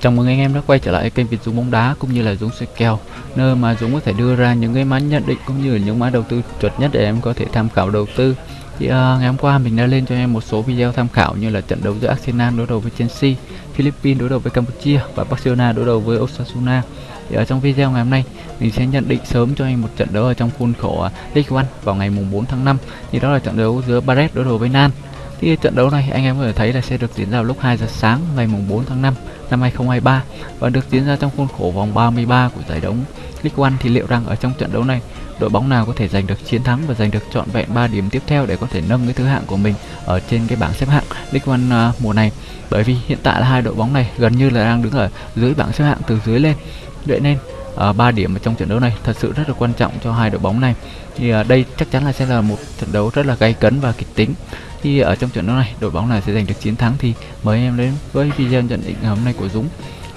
Chào mừng anh em đã quay trở lại kênh Việt Dũng bóng đá cũng như là Dũng soi kèo nơi mà Dũng có thể đưa ra những cái mã nhận định cũng như là những mã đầu tư chuẩn nhất để em có thể tham khảo đầu tư. Thì uh, ngày hôm qua mình đã lên cho em một số video tham khảo như là trận đấu giữa Arsenal đối đầu với Chelsea, Philippines đối đầu với Campuchia và Barcelona đối đầu với Osasuna. Thì ở trong video ngày hôm nay mình sẽ nhận định sớm cho anh một trận đấu ở trong khuôn khổ uh, League One vào ngày mùng 4 tháng 5. Thì đó là trận đấu giữa Barret đối đầu với Nan. Thì trận đấu này anh em có thể thấy là sẽ được diễn ra lúc 2 giờ sáng ngày mùng 4 tháng 5 năm 2023 và được diễn ra trong khuôn khổ vòng 33 của giải đấu League One. Thì liệu rằng ở trong trận đấu này đội bóng nào có thể giành được chiến thắng và giành được trọn vẹn 3 điểm tiếp theo để có thể nâng cái thứ hạng của mình ở trên cái bảng xếp hạng League One uh, mùa này? Bởi vì hiện tại là hai đội bóng này gần như là đang đứng ở dưới bảng xếp hạng từ dưới lên. Vậy nên à, uh, 3 điểm ở trong trận đấu này thật sự rất là quan trọng cho hai đội bóng này. Thì uh, đây chắc chắn là sẽ là một trận đấu rất là gay cấn và kịch tính thì ở trong trận đấu này đội bóng nào sẽ giành được chiến thắng thì mời anh em đến với video nhận định ngày hôm nay của Dũng.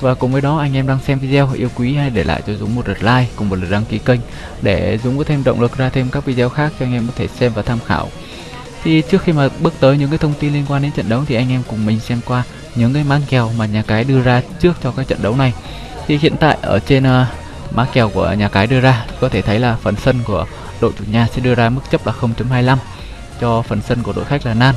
Và cùng với đó anh em đang xem video yêu quý hãy để lại cho Dũng một lượt like cùng một lượt đăng ký kênh để Dũng có thêm động lực ra thêm các video khác cho anh em có thể xem và tham khảo. Thì trước khi mà bước tới những cái thông tin liên quan đến trận đấu thì anh em cùng mình xem qua những cái mã kèo mà nhà cái đưa ra trước cho các trận đấu này. Thì hiện tại ở trên uh, mã kèo của nhà cái đưa ra có thể thấy là phần sân của đội chủ nhà sẽ đưa ra mức chấp là 0.25 cho phần sân của đội khách là Nan.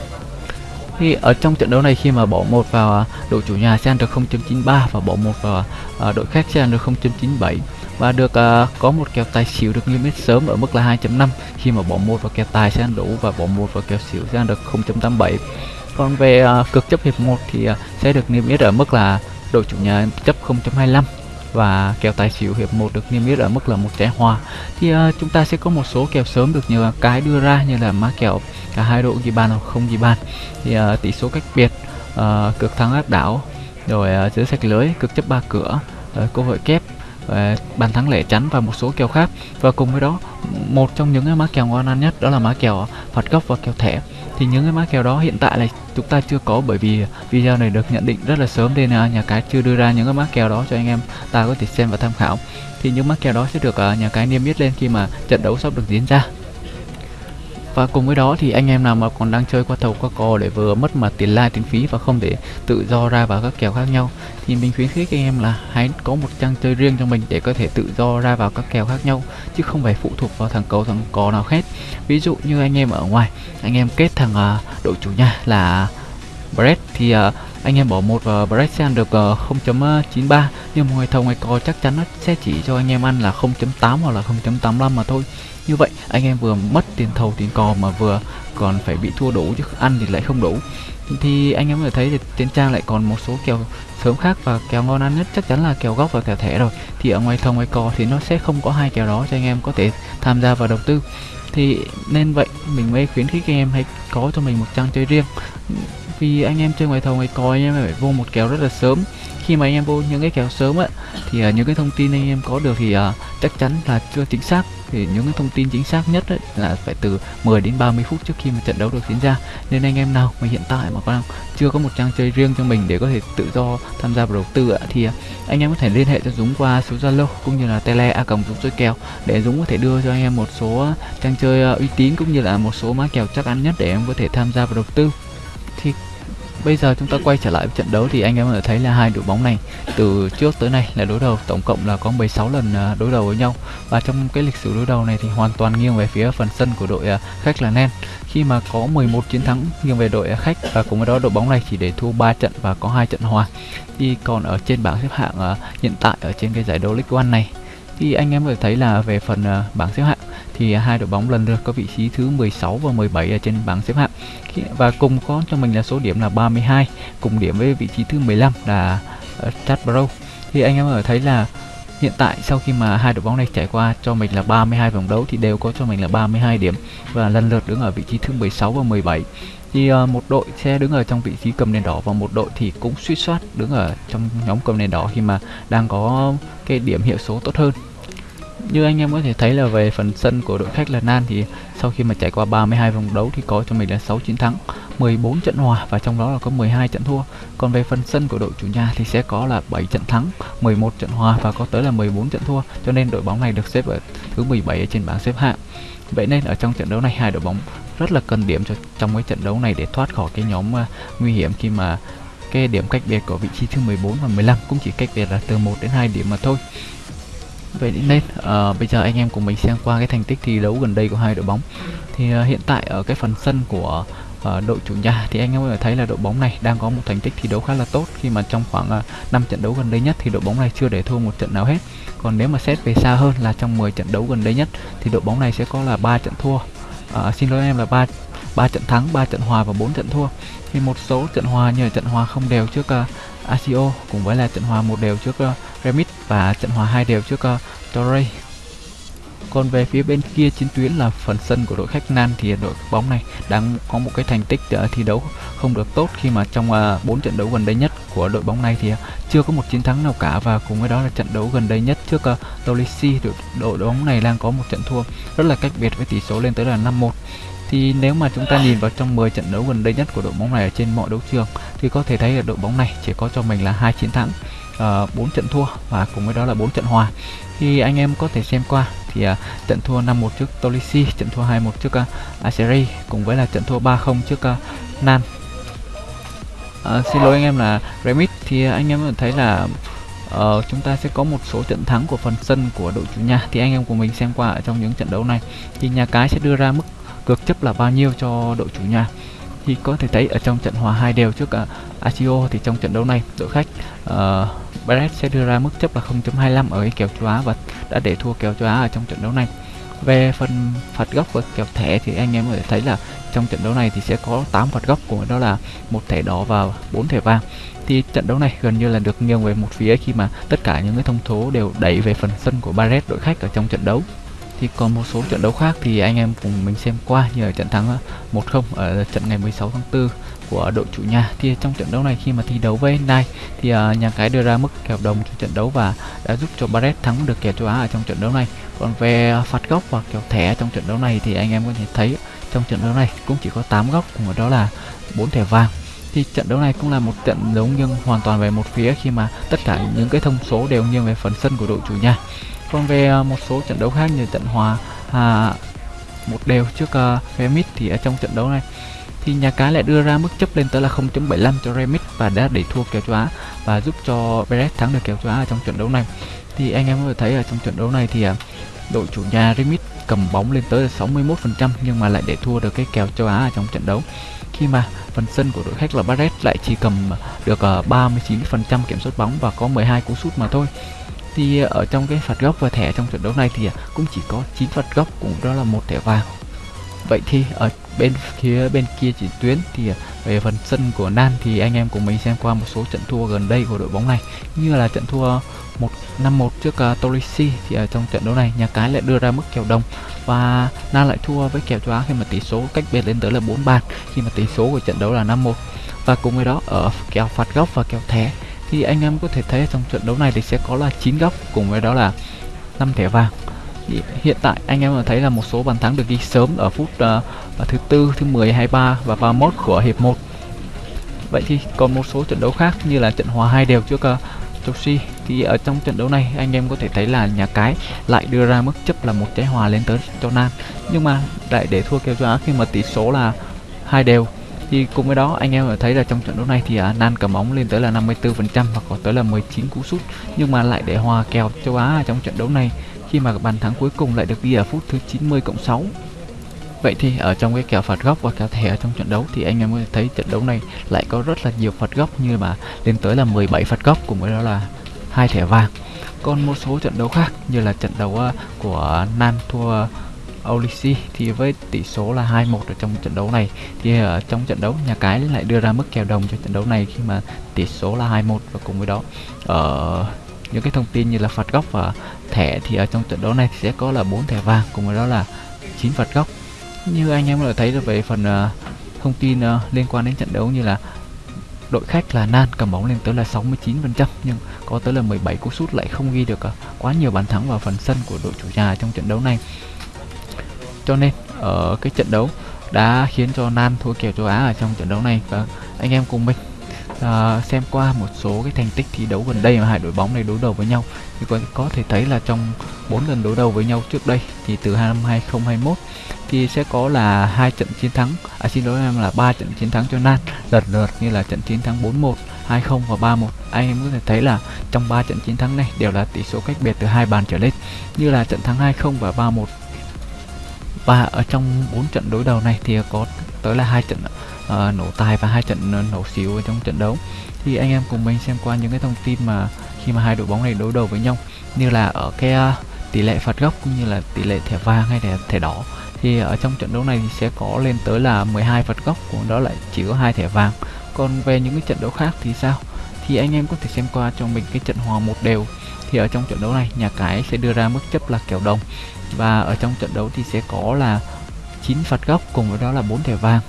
Thì ở trong trận đấu này khi mà bỏ một vào à, đội chủ nhà sẽ ăn được 0.93 và bỏ một vào à, đội khách sẽ ăn được 0.97 và được uh, có một kèo tài xỉu được niêm yết sớm ở mức là 2.5 khi mà bỏ một vào kèo tài sẽ ăn đủ và bỏ một vào kèo xỉu sẽ ăn được 0.87 còn về uh, cực chấp hiệp 1 thì uh, sẽ được niêm yết ở mức là đội chủ nhà chấp 0.25 và kèo tài xỉu hiệp 1 được niêm yết ở mức là một trái hòa thì uh, chúng ta sẽ có một số kèo sớm được nhiều cái đưa ra như là má kèo cả hai đội ghi bàn hoặc không ghi bàn. Thì uh, tỷ số cách biệt uh, cực thắng áp đảo rồi uh, giữa sạch lưới cực chấp ba cửa uh, cơ hội kép và bàn thắng lẻ chắn và một số kèo khác. Và cùng với đó một trong những cái mã kèo ngon ăn nhất đó là mã kèo phạt góc và kèo thẻ thì những cái mã kèo đó hiện tại là chúng ta chưa có bởi vì video này được nhận định rất là sớm nên là nhà cái chưa đưa ra những cái mã kèo đó cho anh em ta có thể xem và tham khảo. Thì những mã kèo đó sẽ được à, nhà cái niêm yết lên khi mà trận đấu sắp được diễn ra và cùng với đó thì anh em nào mà còn đang chơi qua thầu qua cò để vừa mất mà tiền lai tiền phí và không để tự do ra vào các kèo khác nhau thì mình khuyến khích anh em là hãy có một trang chơi riêng cho mình để có thể tự do ra vào các kèo khác nhau chứ không phải phụ thuộc vào thằng cầu thằng cò nào hết. Ví dụ như anh em ở ngoài anh em kết thằng uh, đội chủ nhà là Brett thì uh, anh em bỏ một ờ, vào Brett ăn được ờ, 0.93 ờ, nhưng ngoài thầu ngoài cò chắc chắn nó sẽ chỉ cho anh em ăn là 0.8 hoặc là 0.85 mà thôi. Như vậy, anh em vừa mất tiền thầu, tiền cò mà vừa còn phải bị thua đủ chứ ăn thì lại không đủ thì anh em có thể thấy thì trên trang lại còn một số kèo sớm khác và kèo ngon ăn nhất chắc chắn là kèo góc và kèo thẻ rồi. Thì ở ngoài thầu ngoài cò thì nó sẽ không có hai kèo đó cho anh em có thể tham gia vào đầu tư. Thì nên vậy, mình mới khuyến khích anh em hãy có cho mình một trang chơi riêng vì anh em chơi ngoài thầu ngoài cò anh em phải vô một kèo rất là sớm. Khi mà anh em vô những cái kèo sớm á thì uh, những cái thông tin anh em có được thì uh, chắc chắn là chưa chính xác. Thì những cái thông tin chính xác nhất ấy, là phải từ 10 đến 30 phút trước khi mà trận đấu được diễn ra. Nên anh em nào mà hiện tại mà còn chưa có một trang chơi riêng cho mình để có thể tự do tham gia vào đầu tư ạ thì à, anh em có thể liên hệ cho Dũng qua số Zalo cũng như là tele a cộng Dũng chơi kèo để Dũng có thể đưa cho anh em một số trang chơi uy tín cũng như là một số mã kèo chắc ăn nhất để em có thể tham gia vào đầu tư thì Bây giờ chúng ta quay trở lại với trận đấu thì anh em có thể thấy là hai đội bóng này từ trước tới nay là đối đầu. Tổng cộng là có 16 lần à, đối đầu với nhau. Và trong cái lịch sử đối đầu này thì hoàn toàn nghiêng về phía phần sân của đội à, khách là Nen. Khi mà có 11 chiến thắng nghiêng về đội à, khách, và cùng với đó đội bóng này chỉ để thua 3 trận và có hai trận hòa. Thì còn ở trên bảng xếp hạng hiện tại ở trên cái giải đấu League One này thì anh em có thể thấy là về phần bảng xếp hạng thì hai đội bóng lần lượt có vị trí thứ 16 và 17 ở trên bảng xếp hạng. Và cùng có cho mình là số điểm là 32 cùng điểm với vị trí thứ 15 là ờ, Stradbrough thì anh em ở thấy là hiện tại sau khi mà hai đội bóng này trải qua cho mình là 32 vòng đấu thì đều có cho mình là 32 điểm và lần lượt đứng ở vị trí thứ 16 và 17 thì uh, một đội sẽ đứng ở trong vị trí cầm đèn đỏ và một đội thì cũng suýt soát đứng ở trong nhóm cầm đèn đỏ khi mà đang có cái điểm hiệu số tốt hơn như anh em có thể thấy là về phần sân của đội khách là Nan thì sau khi mà trải qua 32 vòng đấu thì có cho mình là 6 chiến thắng 14 trận hòa và trong đó là có 12 trận thua. Còn về phần sân của đội chủ nhà thì sẽ có là 7 trận thắng 11 trận hòa và có tới là 14 trận thua. Cho nên đội bóng này được xếp ở thứ 17 ở trên bảng xếp hạng. Vậy nên ở trong trận đấu này hai đội bóng rất là cần điểm cho trong cái trận đấu này để thoát khỏi cái nhóm uh, nguy hiểm khi mà cái điểm cách biệt của vị trí thứ 14 và 15 cũng chỉ cách biệt là từ 1 đến 2 điểm mà thôi vậy nên uh, bây giờ anh em cùng mình xem qua cái thành tích thi đấu gần đây của hai đội bóng. Thì uh, hiện tại ở cái phần sân của uh, đội chủ nhà thì anh em có thể thấy là đội bóng này đang có một thành tích thi đấu khá là tốt. Khi mà trong khoảng uh, 5 trận đấu gần đây nhất thì đội bóng này chưa để thua một trận nào hết. Còn nếu mà xét về xa hơn là trong 10 trận đấu gần đây nhất thì đội bóng này sẽ có là ba trận thua. Uh, xin lỗi em là ba ba trận thắng 3 trận hòa và 4 trận thua. Thì một số trận hòa như là trận hòa không đều trước uh, ACO cùng với là trận hòa một đều trước uh, Remit và trận hòa hai đều trước uh, Torrey. Còn về phía bên kia chiến tuyến là phần sân của đội khách Nan thì đội bóng này đang có một cái thành tích uh, thi đấu không được tốt khi mà trong ờ, uh, 4 trận đấu gần đây nhất của đội bóng này thì uh, chưa có một chiến thắng nào cả. Và cùng với đó là trận đấu gần đây nhất trước uh, Tolisi đội, đội bóng này đang có một trận thua rất là cách biệt với tỷ số lên tới là 5-1 thì nếu mà chúng ta nhìn vào trong 10 trận đấu gần đây nhất của đội bóng này ở trên mọi đấu trường thì có thể thấy là đội bóng này chỉ có cho mình là hai chiến thắng. Ờ, uh, 4 trận thua và cùng với đó là 4 trận hòa. Thì anh em có thể xem qua thì uh, trận thua 5-1 trước Tolisi, trận thua 2-1 trước à, uh, Aseri cùng với là trận thua 3-0 trước à, uh, Nan uh, ờ, xin lỗi anh em là Remit. Thì anh em thấy là uh, chúng ta sẽ có một số trận thắng của phần sân của đội chủ nhà. Thì anh em của mình xem qua ở trong những trận đấu này. Thì nhà cái sẽ đưa ra mức cược chấp là bao nhiêu cho đội chủ nhà. Thì có thể thấy ở trong trận hòa hai đều trước uh, Achio thì trong trận đấu này đội khách uh, Barret sẽ đưa ra mức chấp là 0.25 ở cái kèo châu Á và đã để thua kèo châu Á ở trong trận đấu này. Về phần phạt góc và kèo thẻ thì anh em có thể thấy là trong trận đấu này thì sẽ có 8 phạt góc của đó là một thẻ đỏ và 4 thẻ vàng. Thì trận đấu này gần như là được nghiêng về một phía khi mà tất cả những cái thông số đều đẩy về phần sân của Barret đội khách ở trong trận đấu. Thì còn một số trận đấu khác thì anh em cùng mình xem qua như ở trận thắng 1-0 ở trận ngày 16 tháng 4 của đội chủ nhà. Thì trong trận đấu này khi mà thi đấu với Nai thì uh, nhà cái đưa ra mức kèo đồng cho trận đấu và đã giúp cho Barret thắng được kèo châu Á ở trong trận đấu này. Còn về phạt góc và kèo thẻ trong trận đấu này thì anh em có thể thấy trong trận đấu này cũng chỉ có 8 góc cùng đó là 4 thẻ vàng. Thì trận đấu này cũng là một trận đấu nghiêng hoàn toàn về một phía khi mà tất cả những cái thông số đều nghiêng về phần sân của đội chủ nhà. Còn về à, một số trận đấu khác như trận hòa à, một đều trước à, uh, Remit thì ở trong trận đấu này thì nhà cái lại đưa ra mức chấp lên tới là 0.75 cho Remix và đã để thua kèo châu Á và giúp cho Beret thắng được kèo châu Á ở trong trận đấu này. Thì anh em có thể thấy ở trong trận đấu này thì à, đội chủ nhà Remix cầm bóng lên tới là 61% nhưng mà lại để thua được cái kèo châu Á ở trong trận đấu. Khi mà phần sân của đội khách là Barret lại chỉ cầm được à, 39% kiểm soát bóng và có 12 cú sút mà thôi. Thì ở trong cái phạt góc và thẻ trong trận đấu này thì à, cũng chỉ có 9 phạt góc cũng đó là một thẻ vàng vậy thì ở bên phía bên kia chỉ tuyến thì về phần sân của Nan thì anh em cùng mình xem qua một số trận thua gần đây của đội bóng này. Như là trận thua 1 5-1 trước à, uh, Torisi thì ở trong trận đấu này nhà cái lại đưa ra mức kèo đồng và Nan lại thua với kèo châu Á khi mà tỷ số cách biệt lên tới là 4 bàn khi mà tỷ số của trận đấu là 5-1 và cùng với đó ở kèo phạt góc và kèo thẻ thì anh em có thể thấy trong trận đấu này thì sẽ có là 9 góc cùng với đó là 5 thẻ vàng hiện tại anh em thấy là một số bàn thắng được ghi sớm ở phút uh, thứ tư, thứ 10, 23 và 31 của hiệp 1. Vậy thì còn một số trận đấu khác như là trận hòa hai đều trước uh, Chelsea. Thì ở trong trận đấu này anh em có thể thấy là nhà cái lại đưa ra mức chấp là một trái hòa lên tới cho Nan nhưng mà lại để thua kèo cho Á khi mà tỷ số là hai đều. Thì cùng với đó anh em thấy là trong trận đấu này thì uh, Nan cầm bóng lên tới là 54% và có tới là 19 cú sút. Nhưng mà lại để hòa kèo châu Á trong trận đấu này khi mà bàn thắng cuối cùng lại được ghi ở phút thứ 90 cộng 6 Vậy thì ở trong cái kèo phạt góc và kèo thẻ ở trong trận đấu thì anh em có thể thấy trận đấu này lại có rất là nhiều phạt góc như mà lên tới là 17 phạt góc cùng với đó là hai thẻ vàng. Còn một số trận đấu khác như là trận đấu ờ, của nam thua Olisi thì với tỷ số là 2-1 ở trong trận đấu này, thì ở trong trận đấu nhà cái lại đưa ra mức kèo đồng cho trận đấu này khi mà tỷ số là 2-1 và cùng với đó ở những cái thông tin như là phạt góc và thẻ thì ở trong trận đấu này thì sẽ có là 4 thẻ vàng cùng với đó là 9 phạt góc như anh em đã thấy được về phần uh, thông tin uh, liên quan đến trận đấu như là đội khách là Nan cầm bóng lên tới là 69% nhưng có tới là 17 cú sút lại không ghi được uh, quá nhiều bàn thắng vào phần sân của đội chủ nhà trong trận đấu này. Cho nên ở cái trận đấu đã khiến cho Nan thua kèo châu Á ở trong trận đấu này và anh em cùng mình uh, xem qua một số cái thành tích thi đấu gần đây mà hai đội bóng này đối đầu với nhau thì có, có thể thấy là trong 4 lần đối đầu với nhau trước đây thì từ năm 2021 thì sẽ có là hai trận chiến thắng à xin lỗi em là ba trận chiến thắng cho Nan lần lượt như là trận chiến thắng 4-1 2-0 và 3-1 anh em có thể thấy là trong 3 trận chiến thắng này đều là tỷ số cách biệt từ hai bàn trở lên như là trận thắng 2-0 và 3-1 và ở trong 4 trận đối đầu này thì có tới là hai trận uh, nổ tài và hai trận ờ, nổ xỉu ở trong trận đấu. Thì anh em cùng mình xem qua những cái thông tin mà khi mà hai đội bóng này đối đầu với nhau như là ở cái uh, tỷ lệ phạt góc cũng như là tỷ lệ thẻ vàng hay là thẻ đỏ. Thì ở trong trận đấu này thì sẽ có lên tới là 12 phạt góc cũng đó lại chỉ có hai thẻ vàng. Còn về những cái trận đấu khác thì sao? Thì anh em có thể xem qua cho mình cái trận hòa một đều. Thì ở trong trận đấu này nhà cái sẽ đưa ra mức chấp là kèo đồng. Và ở trong trận đấu thì sẽ có là 9 phạt góc cùng với đó là 4 thẻ vàng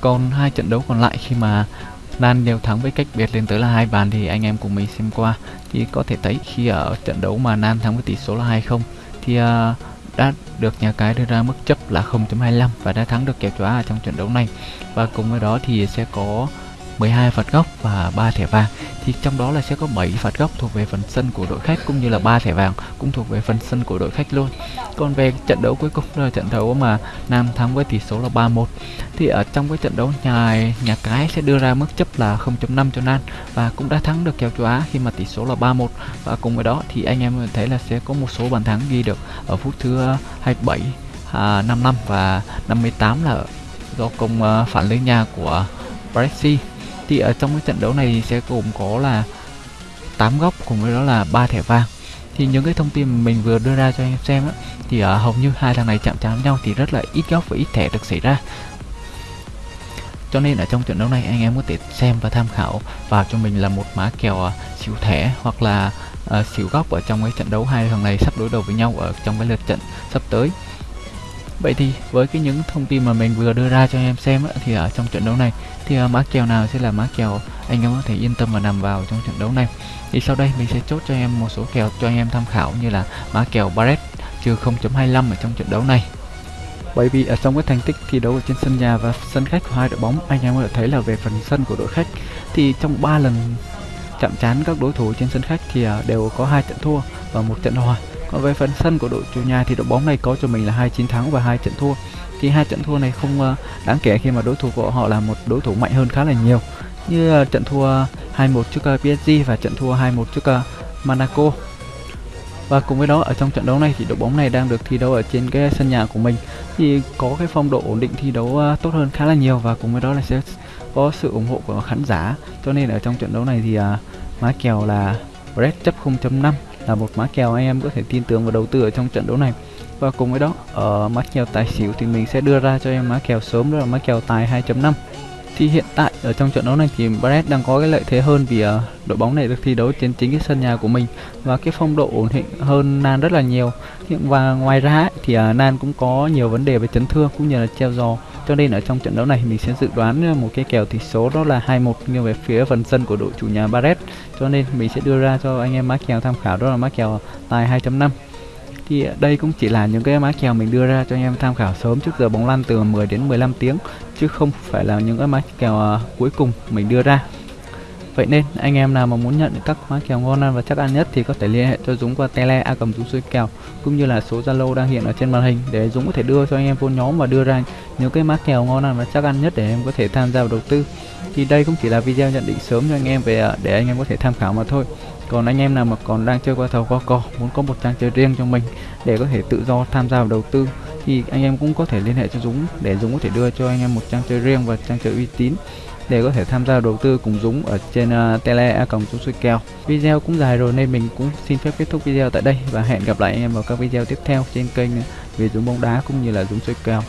còn hai trận đấu còn lại khi mà Nan đều thắng với cách biệt lên tới là hai bàn thì anh em cùng mình xem qua. Thì có thể thấy khi ở trận đấu mà Nan thắng với tỷ số là 2-0 thì uh, đã được nhà cái đưa ra mức chấp là 0.25 và đã thắng được kèo chóa ở trong trận đấu này. Và cùng với đó thì sẽ có 12 phạt góc và 3 thẻ vàng. Thì trong đó là sẽ có 7 phạt góc thuộc về phần sân của đội khách cũng như là 3 thẻ vàng cũng thuộc về phần sân của đội khách luôn. Còn về trận đấu cuối cùng là trận đấu mà Nam thắng với tỷ số là 3-1 thì ở trong cái trận đấu nhà nhà cái sẽ đưa ra mức chấp là 0.5 cho Nam và cũng đã thắng được kèo châu Á khi mà tỷ số là 3-1 và cùng với đó thì anh em thấy là sẽ có một số bàn thắng ghi được ở phút thứ 27 à, 55 và 58 là do công uh, phản lưới nhà của Brexit thì ở trong cái trận đấu này sẽ gồm có là 8 góc cùng với đó là ba thẻ vàng. Thì những cái thông tin mình vừa đưa ra cho anh em xem á, thì ở hầu như hai thằng này chạm chạm nhau thì rất là ít góc và ít thẻ được xảy ra. Cho nên ở trong trận đấu này anh em có thể xem và tham khảo vào cho mình là một má kèo ờ, xỉu thẻ hoặc là uh, xỉu góc ở trong cái trận đấu hai thằng này sắp đối đầu với nhau ở trong cái lượt trận sắp tới. Vậy thì với cái những thông tin mà mình vừa đưa ra cho anh em xem á, thì ở trong trận đấu này thì uh, mã kèo nào sẽ là mã kèo anh em có thể yên tâm và nằm vào trong trận đấu này. Thì sau đây mình sẽ chốt cho em một số kèo cho anh em tham khảo như là mã kèo Barret trừ 0.25 ở trong trận đấu này. Bởi vì ở trong cái thành tích thi đấu ở trên sân nhà và sân khách của hai đội bóng, anh em có thể thấy là về phần sân của đội khách thì trong 3 lần chạm trán các đối thủ trên sân khách thì à, đều có hai trận thua và một trận hòa còn về phần sân của đội chủ nhà thì đội bóng này có cho mình là hai chiến thắng và hai trận thua thì hai trận thua này không ờ, đáng kể khi mà đối thủ của họ là một đối thủ mạnh hơn khá là nhiều. Như ờ, trận thua 2-1 trước ờ, PSG và trận thua 2-1 trước Monaco. Và cùng với đó, ở trong trận đấu này thì đội bóng này đang được thi đấu ở trên cái sân nhà của mình. Thì có cái phong độ ổn định thi đấu tốt hơn khá là nhiều và cùng với đó là sẽ có sự ủng hộ của khán giả. Cho nên ở trong trận đấu này thì má kèo là Red chấp 0.5 là một má kèo anh em có thể tin tưởng và đầu tư ở trong trận đấu này và cùng với đó ở mã kèo tài xỉu thì mình sẽ đưa ra cho em mã kèo sớm đó là mã kèo tài 2.5 thì hiện tại ở trong trận đấu này thì Brest đang có cái lợi thế hơn vì uh, đội bóng này được thi đấu trên chính cái sân nhà của mình. Và cái phong độ ổn định hơn Nan rất là nhiều. Và ngoài ra thì uh, Nan cũng có nhiều vấn đề về chấn thương cũng như là treo giò. Cho nên ở trong trận đấu này mình sẽ dự đoán ờ, một cái kèo tỷ số đó là 2-1 nghiêng về phía phần sân của đội chủ nhà Barret cho nên mình sẽ đưa ra cho anh em mã kèo tham khảo đó là mã kèo tài 2.5 thì đây cũng chỉ là những cái mã kèo mình đưa ra cho anh em tham khảo sớm trước giờ bóng lăn từ 10 đến 15 tiếng, chứ không phải là những cái mã kèo à, cuối cùng mình đưa ra Vậy nên, anh em nào mà muốn nhận được các mã kèo ngon ăn và chắc ăn nhất thì có thể liên hệ cho Dũng qua tele a cầm Dũng kèo, cũng như là số Zalo đang hiện ở trên màn hình để Dũng có thể đưa cho anh em vô nhóm và đưa ra những cái mã kèo ngon ăn và chắc ăn nhất để em có thể tham gia vào đầu tư. Thì đây cũng chỉ là video nhận định sớm cho anh em về à, để anh em có thể tham khảo mà thôi. Còn anh em nào mà còn đang chơi qua thầu qua cò muốn có một trang chơi riêng cho mình để có thể tự do tham gia vào đầu tư thì anh em cũng có thể liên hệ cho Dũng để Dũng có thể đưa cho anh em một trang chơi riêng và trang chơi uy tín để có thể tham gia đầu tư cùng Dũng ở trên uh, tele a còng Dũng kèo. Video cũng dài rồi nên mình cũng xin phép kết thúc video tại đây và hẹn gặp lại anh em vào các video tiếp theo trên kênh về Dũng bóng đá cũng như là Dũng kèo.